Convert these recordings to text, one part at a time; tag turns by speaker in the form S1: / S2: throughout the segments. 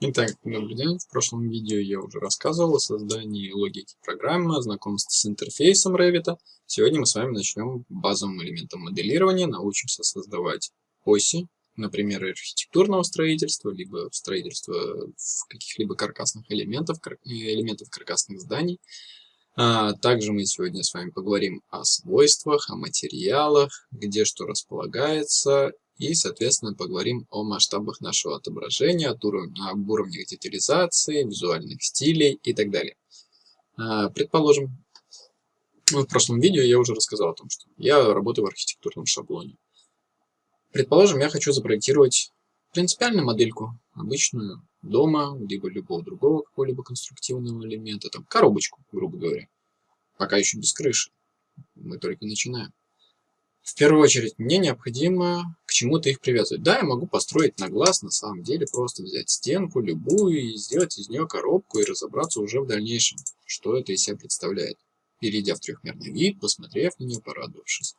S1: Итак, добрый день. В прошлом видео я уже рассказывал о создании логики программы, знакомстве с интерфейсом Revit. Сегодня мы с вами начнем базовым элементом моделирования, научимся создавать оси, например, архитектурного строительства, либо строительства каких-либо каркасных элементов, элементов каркасных зданий. А также мы сегодня с вами поговорим о свойствах, о материалах, где что располагается и, соответственно, поговорим о масштабах нашего отображения, об уровнях детализации, визуальных стилей и так далее. А, предположим, ну, в прошлом видео я уже рассказал о том, что я работаю в архитектурном шаблоне. Предположим, я хочу запроектировать принципиальную модельку, обычную, дома, либо любого другого какого-либо конструктивного элемента, там, коробочку, грубо говоря. Пока еще без крыши. Мы только начинаем. В первую очередь, мне необходимо к чему-то их привязывать. Да, я могу построить на глаз, на самом деле, просто взять стенку любую и сделать из нее коробку и разобраться уже в дальнейшем, что это из себя представляет, перейдя в трехмерный вид, посмотрев на нее, порадовавшись.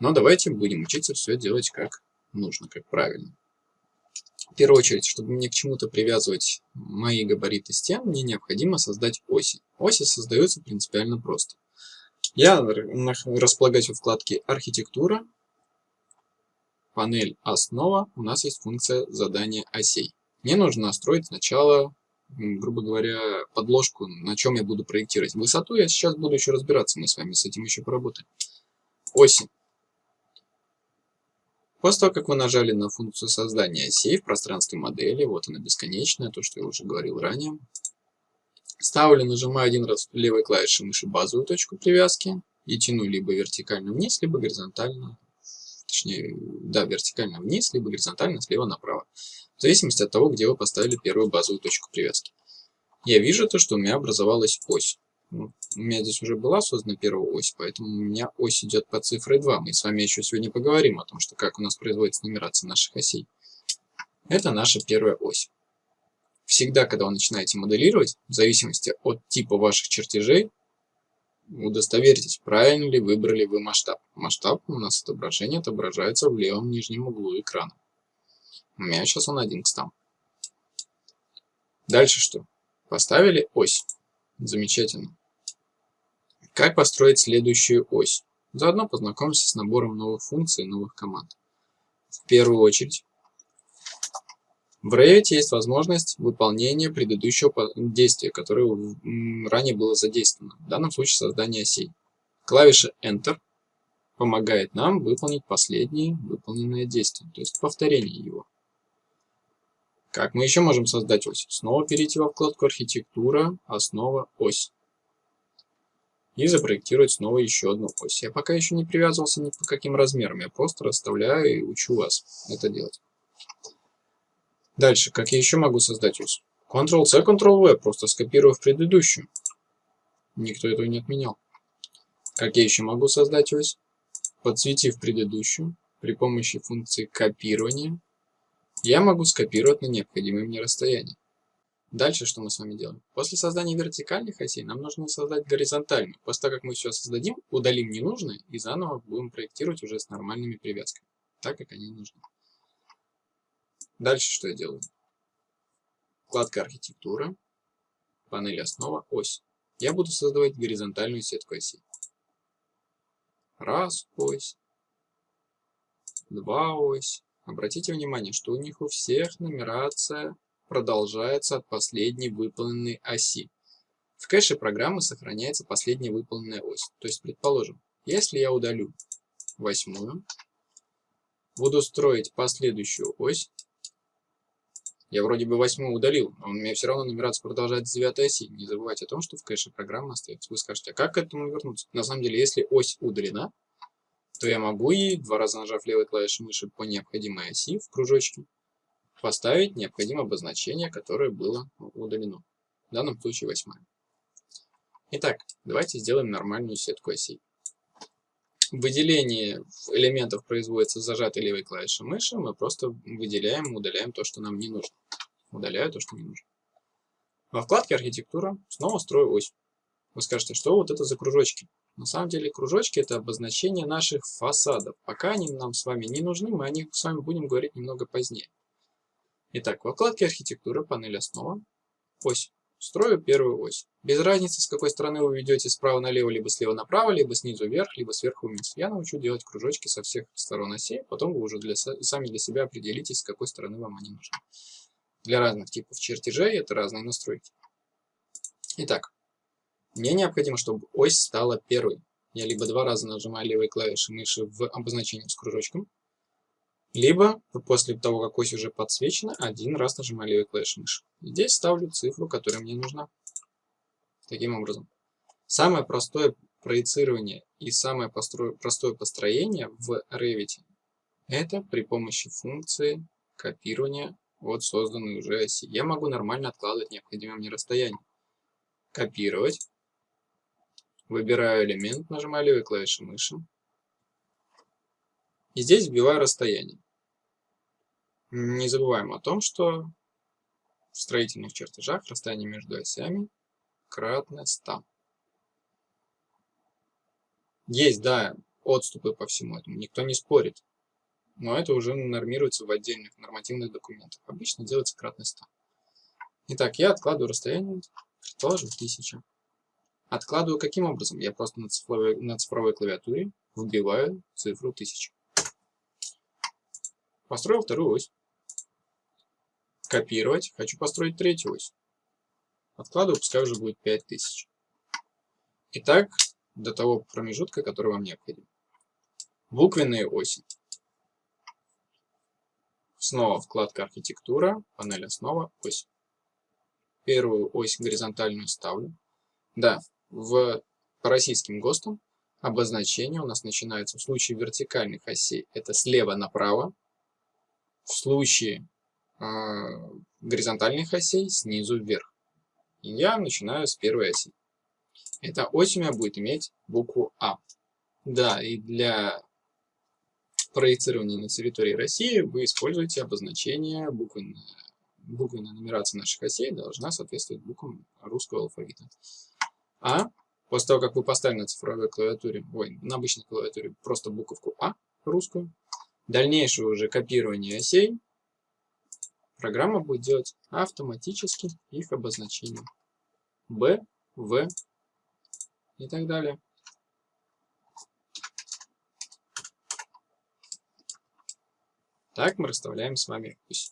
S1: Но давайте будем учиться все делать как нужно, как правильно. В первую очередь, чтобы мне к чему-то привязывать мои габариты стен, мне необходимо создать оси. Оси создаются принципиально просто. Я располагаюсь в вкладке «Архитектура», панель «Основа», у нас есть функция задания осей. Мне нужно настроить сначала, грубо говоря, подложку, на чем я буду проектировать. Высоту я сейчас буду еще разбираться, мы с вами с этим еще поработаем. Оси. После того, как вы нажали на функцию создания осей в пространстве модели, вот она бесконечная, то, что я уже говорил ранее, Ставлю, нажимаю один раз левой клавишей мыши базовую точку привязки и тяну либо вертикально вниз, либо горизонтально, точнее, да, вертикально вниз, либо горизонтально слева направо, в зависимости от того, где вы поставили первую базовую точку привязки. Я вижу то, что у меня образовалась ось. Ну, у меня здесь уже была создана первая ось, поэтому у меня ось идет по цифре 2. Мы с вами еще сегодня поговорим о том, что как у нас производится нумерация наших осей. Это наша первая ось. Всегда, когда вы начинаете моделировать, в зависимости от типа ваших чертежей, удостоверьтесь, правильно ли выбрали вы масштаб. Масштаб у нас отображение отображается в левом нижнем углу экрана. У меня сейчас он 1 к 100. Дальше что? Поставили ось. Замечательно. Как построить следующую ось? Заодно познакомимся с набором новых функций новых команд. В первую очередь в Revit есть возможность выполнения предыдущего действия, которое ранее было задействовано, в данном случае создание осей. Клавиша Enter помогает нам выполнить последнее выполненное действие, то есть повторение его. Как мы еще можем создать ось? Снова перейти во вкладку «Архитектура», «Основа», «Ось». И запроектировать снова еще одну ось. Я пока еще не привязывался ни по каким размерам, я просто расставляю и учу вас это делать. Дальше, как я еще могу создать ось? Ctrl-C, Ctrl-V, просто скопирую в предыдущую. Никто этого не отменял. Как я еще могу создать ось? Подсветив предыдущую при помощи функции копирования, я могу скопировать на необходимое мне расстояние. Дальше что мы с вами делаем? После создания вертикальных осей нам нужно создать горизонтальную. После того, как мы все создадим, удалим ненужное и заново будем проектировать уже с нормальными привязками, так как они нужны. Дальше что я делаю? Вкладка архитектура, панель основа, ось. Я буду создавать горизонтальную сетку осей. Раз ось, два ось. Обратите внимание, что у них у всех нумерация продолжается от последней выполненной оси. В кэше программы сохраняется последняя выполненная ось. То есть, предположим, если я удалю восьмую, буду строить последующую ось, я вроде бы восьмую удалил, но у меня все равно нумерация продолжает с девятой оси. Не забывайте о том, что в кэше программа остается. Вы скажете, а как к этому вернуться? На самом деле, если ось удалена, то я могу ей, два раза нажав левой клавишей мыши по необходимой оси в кружочке, поставить необходимое обозначение, которое было удалено. В данном случае восьмая. Итак, давайте сделаем нормальную сетку осей. Выделение элементов производится зажатой левой клавишей мыши. Мы просто выделяем, удаляем то, что нам не нужно. Удаляю то, что не нужно. Во вкладке «Архитектура» снова строю ось. Вы скажете, что вот это за кружочки? На самом деле кружочки это обозначение наших фасадов. Пока они нам с вами не нужны, мы о них с вами будем говорить немного позднее. Итак, во вкладке архитектура, панель основа, ось. Строю первую ось. Без разницы, с какой стороны вы ведете справа налево, либо слева направо, либо снизу вверх, либо сверху вниз. Я научу делать кружочки со всех сторон осей, потом вы уже для, сами для себя определитесь, с какой стороны вам они нужны. Для разных типов чертежей это разные настройки. Итак, мне необходимо, чтобы ось стала первой. Я либо два раза нажимаю левой клавишей мыши в обозначении с кружочком, либо после того, как ось уже подсвечена, один раз нажимаю левой клавишей мыши. Здесь ставлю цифру, которая мне нужна. Таким образом. Самое простое проецирование и самое простое построение в Revit это при помощи функции копирования от созданной уже оси. Я могу нормально откладывать необходимое мне расстояние. Копировать. Выбираю элемент, нажимаю левой клавишей мыши. И здесь вбиваю расстояние. Не забываем о том, что в строительных чертежах расстояние между осями кратно 100. Есть, да, отступы по всему этому, никто не спорит. Но это уже нормируется в отдельных нормативных документах. Обычно делается кратно 100. Итак, я откладываю расстояние, предположим, 1000. Откладываю каким образом? Я просто на цифровой, на цифровой клавиатуре вбиваю цифру 1000. Построил вторую ось. Копировать. Хочу построить третью ось. Откладываю, пускай уже будет 5000. Итак, до того промежутка, который вам необходим. Буквенные оси. Снова вкладка архитектура, панель основа, ось. Первую ось горизонтальную ставлю. Да, в, по российским ГОСТам обозначение у нас начинается в случае вертикальных осей. Это слева направо, в случае горизонтальных осей снизу вверх. Я начинаю с первой оси. Эта ось у меня будет иметь букву А. Да, и для проецирования на территории России вы используете обозначение буквенная, буквенная нумерация наших осей должна соответствовать буквам русского алфавита. А, после того, как вы поставили на цифровой клавиатуре, ой, на обычной клавиатуре просто буковку А русскую, дальнейшее уже копирование осей программа будет делать автоматически их обозначение. Б, В и так далее. Так мы расставляем с вами ось.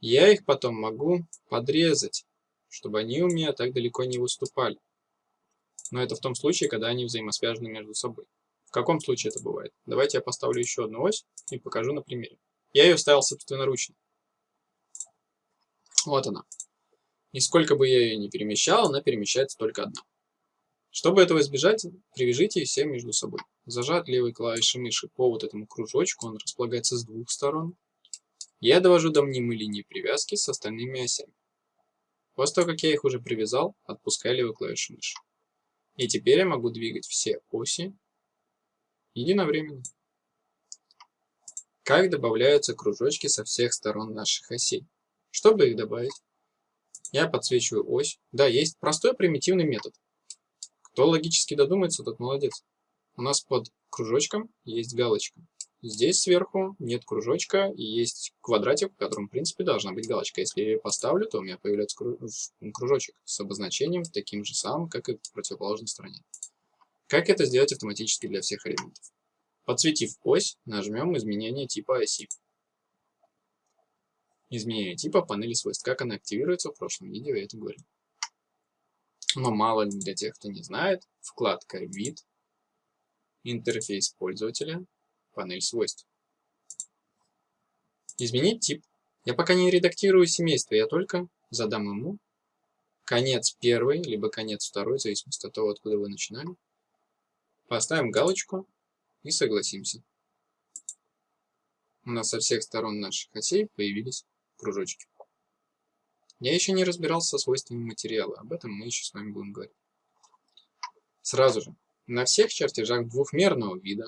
S1: Я их потом могу подрезать, чтобы они у меня так далеко не выступали. Но это в том случае, когда они взаимосвязаны между собой. В каком случае это бывает? Давайте я поставлю еще одну ось и покажу на примере. Я ее ставил собственноручно. Вот она. И бы я ее ни перемещал, она перемещается только одна. Чтобы этого избежать, привяжите все между собой. Зажат левой клавишей мыши по вот этому кружочку, он располагается с двух сторон. Я довожу до мнимой линии привязки с остальными осями. После того, как я их уже привязал, отпускаю левую клавишу мыши. И теперь я могу двигать все оси единовременно. Как добавляются кружочки со всех сторон наших осей? Чтобы их добавить, я подсвечиваю ось. Да, есть простой примитивный метод. Кто логически додумается, тот молодец. У нас под кружочком есть галочка. Здесь сверху нет кружочка и есть квадратик, в котором, в принципе, должна быть галочка. Если я ее поставлю, то у меня появляется кружочек с обозначением таким же самым, как и в противоположной стороне. Как это сделать автоматически для всех элементов? Подсветив ось, нажмем изменение типа оси. Изменение типа панели свойств. Как она активируется, в прошлом видео я это говорил. Но мало ли для тех, кто не знает, вкладка «Вид», интерфейс пользователя, панель свойств. Изменить тип. Я пока не редактирую семейство, я только задам ему конец первый, либо конец второй, в зависимости от того, откуда вы начинали. Поставим галочку и согласимся. У нас со всех сторон наших осей появились кружочки. Я еще не разбирался со свойствами материала, об этом мы еще с вами будем говорить. Сразу же, на всех чертежах двухмерного вида,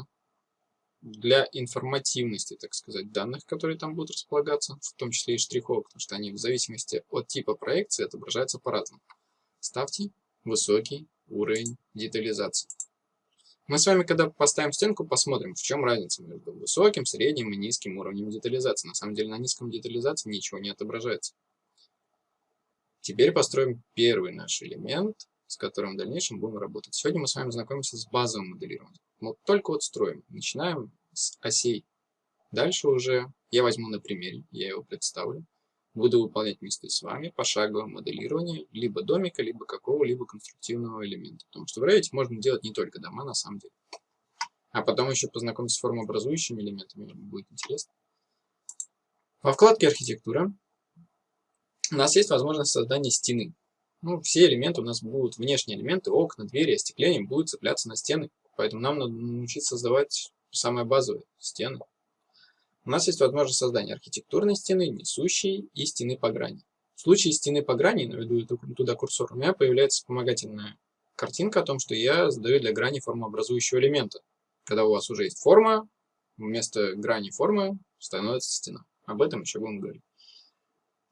S1: для информативности, так сказать, данных, которые там будут располагаться, в том числе и штриховок, потому что они в зависимости от типа проекции отображаются по-разному. Ставьте высокий уровень детализации. Мы с вами, когда поставим стенку, посмотрим, в чем разница между высоким, средним и низким уровнем детализации. На самом деле на низком детализации ничего не отображается. Теперь построим первый наш элемент, с которым в дальнейшем будем работать. Сегодня мы с вами знакомимся с базовым моделированием. Вот только вот строим. Начинаем с осей. Дальше уже я возьму на примере, я его представлю. Буду выполнять вместе с вами пошаговое моделирование либо домика, либо какого-либо конструктивного элемента. Потому что в Revit можно делать не только дома на самом деле. А потом еще познакомиться с формообразующими элементами, будет интересно. Во вкладке «Архитектура» у нас есть возможность создания стены. Ну, все элементы у нас будут, внешние элементы, окна, двери, остекление будут цепляться на стены. Поэтому нам надо научиться создавать самое базовое – стены. У нас есть возможность создания архитектурной стены, несущей и стены по грани. В случае стены по грани, наведу туда курсор, у меня появляется вспомогательная картинка о том, что я задаю для грани формообразующего элемента. Когда у вас уже есть форма, вместо грани формы становится стена. Об этом еще будем говорить.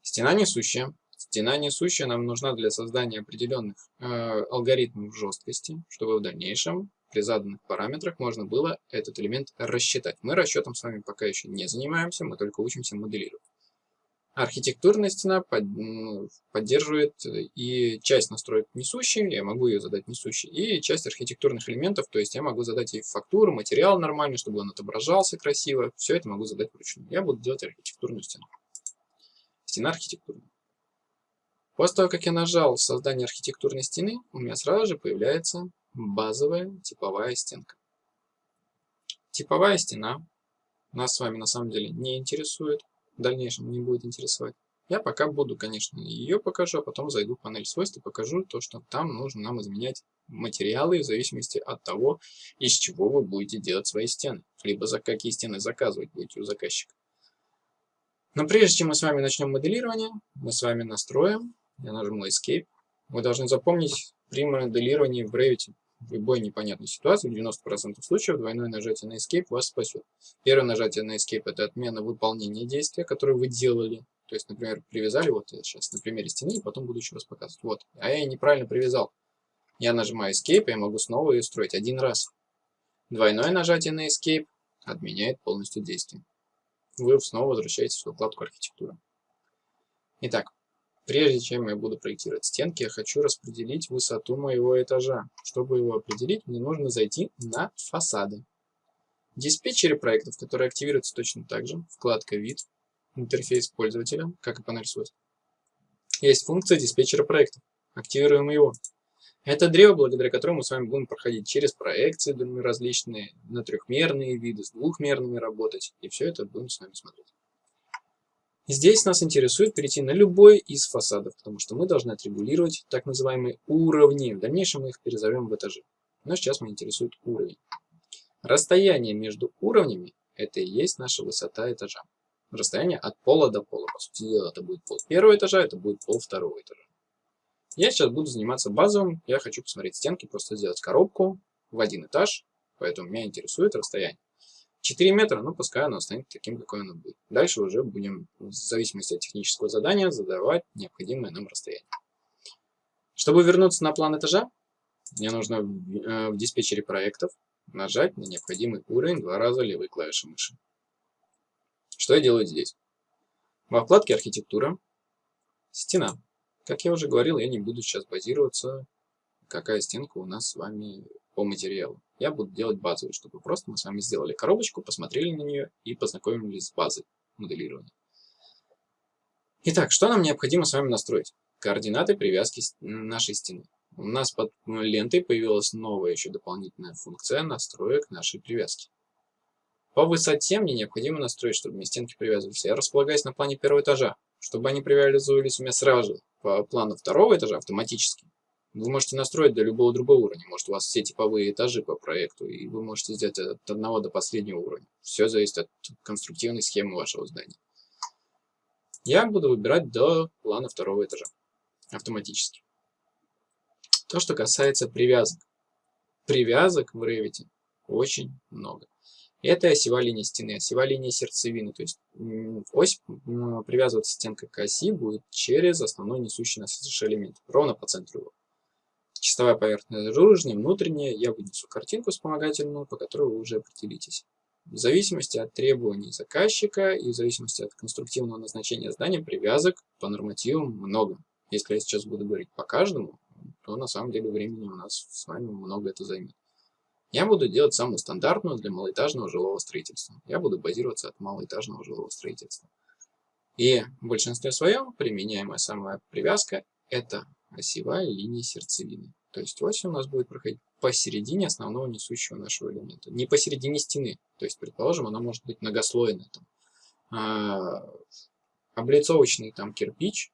S1: Стена несущая. Стена несущая нам нужна для создания определенных э, алгоритмов жесткости, чтобы в дальнейшем при заданных параметрах можно было этот элемент рассчитать. Мы расчетом с вами пока еще не занимаемся, мы только учимся моделировать. Архитектурная стена под, ну, поддерживает и часть настроек несущей, я могу ее задать несущей, и часть архитектурных элементов, то есть я могу задать ей фактуру, материал нормальный, чтобы он отображался красиво, все это могу задать вручную. Я буду делать архитектурную стену. Стена архитектурная. После того, как я нажал создание архитектурной стены, у меня сразу же появляется базовая типовая стенка. Типовая стена нас с вами на самом деле не интересует, в дальнейшем не будет интересовать. Я пока буду, конечно, ее покажу, а потом зайду в панель свойств и покажу то, что там нужно нам изменять материалы в зависимости от того, из чего вы будете делать свои стены, либо за какие стены заказывать будете у заказчика. Но прежде чем мы с вами начнем моделирование, мы с вами настроим, я нажму Escape. Вы должны запомнить при моделировании в Revit в любой непонятной ситуации, в 90% случаев двойное нажатие на Escape вас спасет. Первое нажатие на Escape это отмена выполнения действия, которое вы делали. То есть, например, привязали, вот я сейчас на примере стены, и потом буду еще раз показывать. Вот, а я неправильно привязал. Я нажимаю Escape, я могу снова ее строить один раз. Двойное нажатие на Escape отменяет полностью действие. Вы снова возвращаетесь в вкладку архитектура. Итак, Прежде чем я буду проектировать стенки, я хочу распределить высоту моего этажа. Чтобы его определить, мне нужно зайти на фасады. В диспетчере проектов, которые активируются точно так же, вкладка «Вид», интерфейс пользователя, как и панель свойств. Есть функция диспетчера проектов. Активируем его. Это древо, благодаря которому мы с вами будем проходить через проекции различные, на трехмерные виды, с двухмерными работать. И все это будем с вами смотреть. Здесь нас интересует перейти на любой из фасадов, потому что мы должны отрегулировать так называемые уровни. В дальнейшем мы их перезовем в этажи. Но сейчас меня интересует уровень. Расстояние между уровнями – это и есть наша высота этажа. Расстояние от пола до пола. По сути дела, это будет пол первого этажа, это будет пол второго этажа. Я сейчас буду заниматься базовым. Я хочу посмотреть стенки, просто сделать коробку в один этаж. Поэтому меня интересует расстояние. 4 метра, ну пускай оно станет таким, какое оно будет. Дальше уже будем, в зависимости от технического задания, задавать необходимое нам расстояние. Чтобы вернуться на план этажа, мне нужно в, э, диспетчере проектов нажать на необходимый уровень два раза левой клавишей мыши. Что я делаю здесь? Во вкладке «Архитектура», «Стена». Как я уже говорил, я не буду сейчас базироваться, какая стенка у нас с вами по материалу. Я буду делать базовую, чтобы просто мы с вами сделали коробочку, посмотрели на нее и познакомились с базой моделирования. Итак, что нам необходимо с вами настроить? Координаты привязки нашей стены. У нас под лентой появилась новая еще дополнительная функция настроек нашей привязки. По высоте мне необходимо настроить, чтобы мне стенки привязывались. Я располагаюсь на плане первого этажа, чтобы они привязывались у меня сразу по плану второго этажа автоматически. Вы можете настроить до любого другого уровня. Может, у вас все типовые этажи по проекту, и вы можете сделать от одного до последнего уровня. Все зависит от конструктивной схемы вашего здания. Я буду выбирать до плана второго этажа автоматически. То, что касается привязок. Привязок в Revit очень много. Это осевая линия стены, осевая линия сердцевины. То есть ось привязываться стенка к оси будет через основной несущий нас элемент, ровно по центру его. Чистовая поверхность наружная, внутренняя. Я вынесу картинку вспомогательную, по которой вы уже определитесь. В зависимости от требований заказчика и в зависимости от конструктивного назначения здания привязок по нормативам много. Если я сейчас буду говорить по каждому, то на самом деле времени у нас с вами много это займет. Я буду делать самую стандартную для малоэтажного жилого строительства. Я буду базироваться от малоэтажного жилого строительства. И в большинстве своем применяемая самая привязка – это осевая линия сердцевины. То есть ось у нас будет проходить посередине основного несущего нашего элемента. Не посередине стены. То есть, предположим, она может быть многослойная. Там, а, облицовочный там кирпич,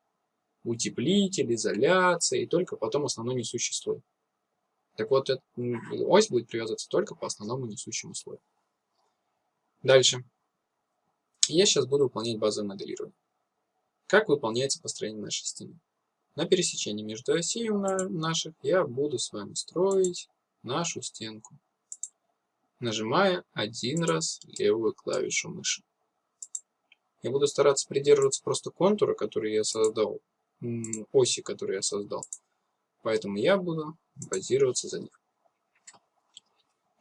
S1: утеплитель, изоляция, и только потом основной несущий слой. Так вот, эта ось будет привязываться только по основному несущему слою. Дальше. Я сейчас буду выполнять базовое моделирование. Как выполняется построение нашей стены? На пересечении между осей наших я буду с вами строить нашу стенку, нажимая один раз левую клавишу мыши. Я буду стараться придерживаться просто контура, который я создал, оси, которые я создал. Поэтому я буду базироваться за них.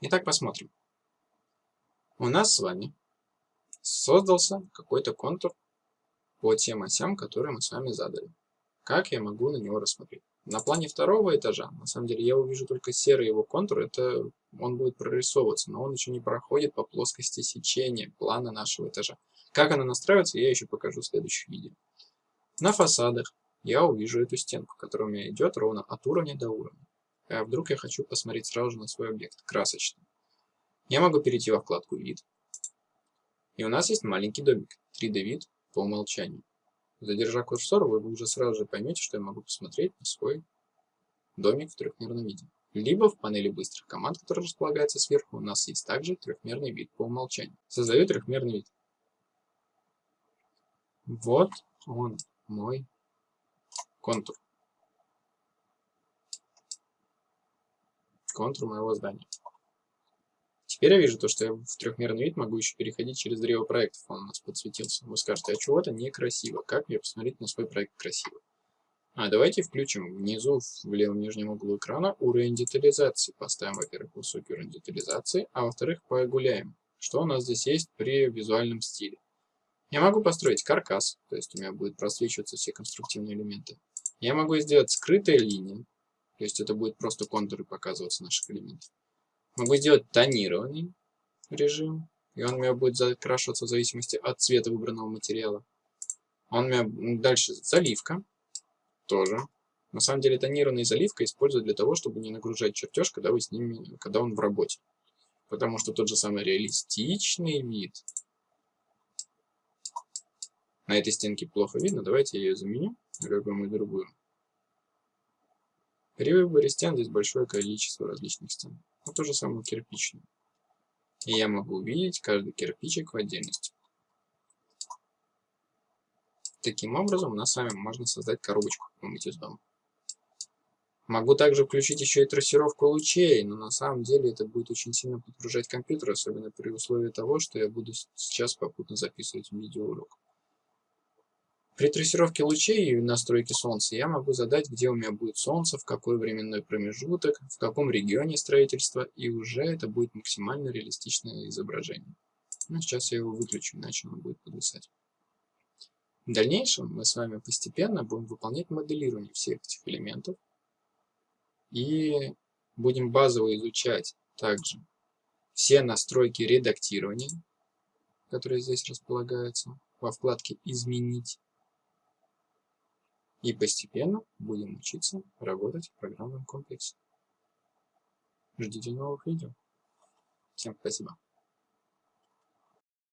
S1: Итак, посмотрим. У нас с вами создался какой-то контур по тем осям, которые мы с вами задали. Как я могу на него рассмотреть? На плане второго этажа, на самом деле, я увижу только серый его контур, это он будет прорисовываться, но он еще не проходит по плоскости сечения плана нашего этажа. Как она настраивается, я еще покажу в следующих видео. На фасадах я увижу эту стенку, которая у меня идет ровно от уровня до уровня. А вдруг я хочу посмотреть сразу же на свой объект, красочно. Я могу перейти во вкладку «Вид». И у нас есть маленький домик, 3D-вид по умолчанию. Задержа курсор, вы уже сразу же поймете, что я могу посмотреть на свой домик в трехмерном виде. Либо в панели быстрых команд, которая располагается сверху, у нас есть также трехмерный вид по умолчанию. Создаю трехмерный вид. Вот он, мой контур. Контур моего здания. Теперь я вижу то, что я в трехмерный вид могу еще переходить через древо проектов. Он у нас подсветился. Вы скажете, а чего-то некрасиво. Как мне посмотреть на свой проект красиво? А давайте включим внизу в левом нижнем углу экрана уровень детализации. Поставим, во-первых, высокий уровень детализации, а во-вторых, погуляем. Что у нас здесь есть при визуальном стиле? Я могу построить каркас, то есть у меня будет просвечиваться все конструктивные элементы. Я могу сделать скрытые линии, то есть это будет просто контуры показываться наших элементов. Могу сделать тонированный режим, и он у меня будет закрашиваться в зависимости от цвета выбранного материала. Он у меня дальше заливка, тоже. На самом деле тонированная заливка используют для того, чтобы не нагружать чертеж, когда вы с ними, когда он в работе. Потому что тот же самый реалистичный вид на этой стенке плохо видно. Давайте я ее заменю на какую-нибудь другую. При выборе стен здесь большое количество различных стен. Вот то же самое кирпичную. И я могу увидеть каждый кирпичик в отдельности. Таким образом, у нас с вами можно создать коробочку какую-нибудь из дома. Могу также включить еще и трассировку лучей, но на самом деле это будет очень сильно подгружать компьютер, особенно при условии того, что я буду сейчас попутно записывать видеоурок. При трассировке лучей и настройке солнца я могу задать, где у меня будет солнце, в какой временной промежуток, в каком регионе строительства, и уже это будет максимально реалистичное изображение. Ну, сейчас я его выключу, иначе он будет подвисать. В дальнейшем мы с вами постепенно будем выполнять моделирование всех этих элементов и будем базово изучать также все настройки редактирования, которые здесь располагаются во вкладке «Изменить». И постепенно будем учиться работать в программном комплексе. Ждите новых видео. Всем спасибо.